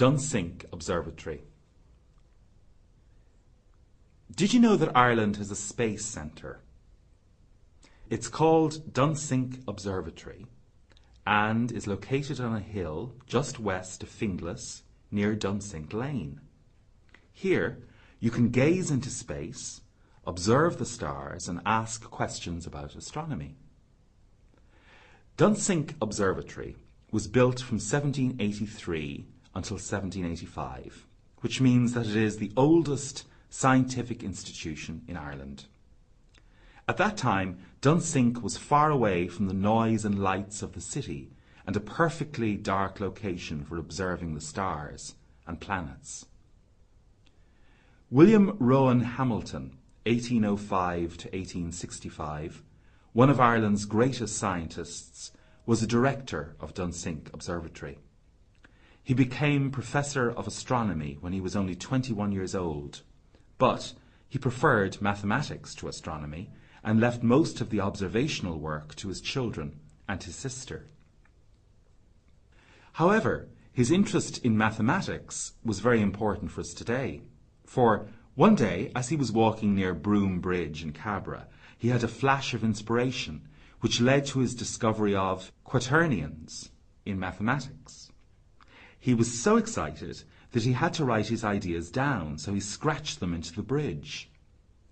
Dunsink Observatory. Did you know that Ireland has a space centre? It's called Dunsink Observatory and is located on a hill just west of Finglas near Dunsink Lane. Here, you can gaze into space, observe the stars and ask questions about astronomy. Dunsink Observatory was built from 1783 until 1785, which means that it is the oldest scientific institution in Ireland. At that time, Dunsink was far away from the noise and lights of the city and a perfectly dark location for observing the stars and planets. William Rowan Hamilton, 1805 to 1865, one of Ireland's greatest scientists, was a director of Dunsink Observatory. He became professor of astronomy when he was only 21 years old, but he preferred mathematics to astronomy and left most of the observational work to his children and his sister. However, his interest in mathematics was very important for us today, for one day, as he was walking near Broom Bridge in Cabra, he had a flash of inspiration which led to his discovery of quaternions in mathematics. He was so excited that he had to write his ideas down, so he scratched them into the bridge.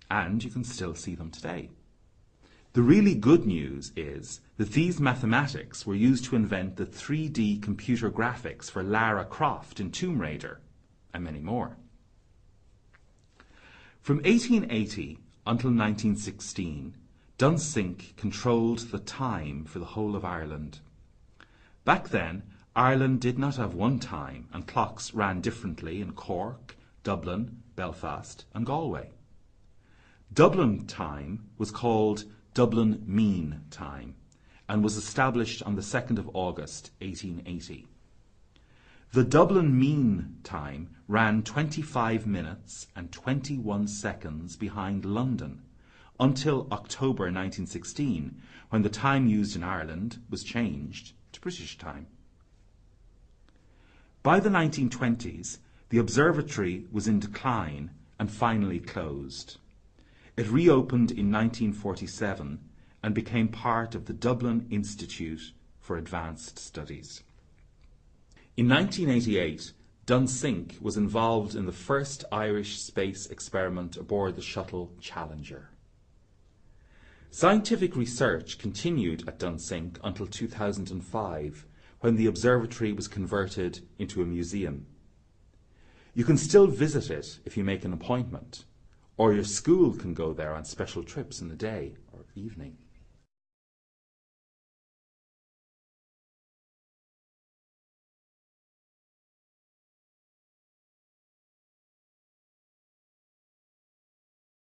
And you can still see them today. The really good news is that these mathematics were used to invent the 3D computer graphics for Lara Croft in Tomb Raider, and many more. From 1880 until 1916, Dunsink controlled the time for the whole of Ireland. Back then, Ireland did not have one time, and clocks ran differently in Cork, Dublin, Belfast, and Galway. Dublin time was called Dublin Mean Time and was established on the 2nd of August 1880. The Dublin Mean Time ran 25 minutes and 21 seconds behind London until October 1916 when the time used in Ireland was changed to British time. By the 1920s, the observatory was in decline and finally closed. It reopened in 1947 and became part of the Dublin Institute for Advanced Studies. In 1988, Dunsink was involved in the first Irish space experiment aboard the shuttle Challenger. Scientific research continued at Dunsink until 2005 when the observatory was converted into a museum. You can still visit it if you make an appointment or your school can go there on special trips in the day or evening.